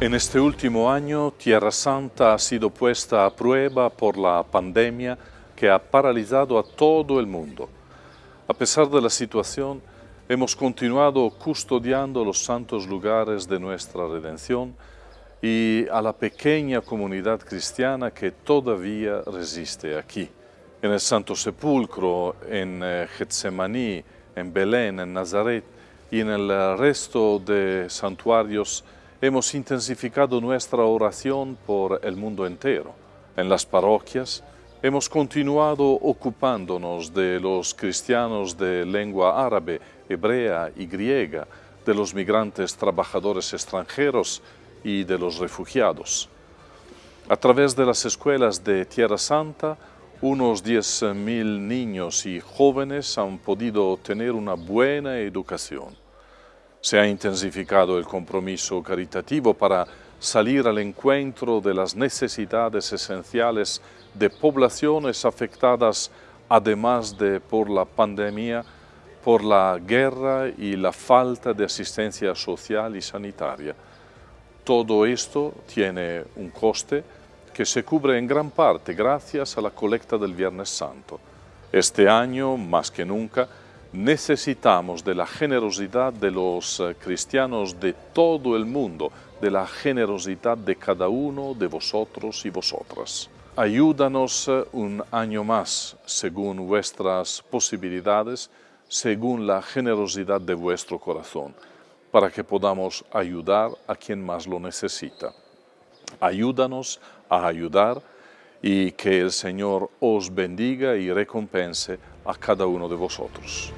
En este último año, Tierra Santa ha sido puesta a prueba por la pandemia que ha paralizado a todo el mundo. A pesar de la situación, hemos continuado custodiando los santos lugares de nuestra redención y a la pequeña comunidad cristiana que todavía resiste aquí. En el Santo Sepulcro, en eh, Getsemaní, en Belén, en Nazaret y en el resto de santuarios hemos intensificado nuestra oración por el mundo entero. En las parroquias hemos continuado ocupándonos de los cristianos de lengua árabe, hebrea y griega, de los migrantes trabajadores extranjeros y de los refugiados. A través de las escuelas de Tierra Santa, unos 10.000 niños y jóvenes han podido tener una buena educación. Se ha intensificado el compromiso caritativo para salir al encuentro de las necesidades esenciales de poblaciones afectadas además de por la pandemia, por la guerra y la falta de asistencia social y sanitaria. Todo esto tiene un coste que se cubre en gran parte gracias a la colecta del Viernes Santo. Este año, más que nunca, necesitamos de la generosidad de los eh, cristianos de todo el mundo, de la generosidad de cada uno de vosotros y vosotras. Ayúdanos eh, un año más, según vuestras posibilidades, según la generosidad de vuestro corazón, para que podamos ayudar a quien más lo necesita. Ayúdanos a ayudar y que el Señor os bendiga y recompense a cada uno de vosotros.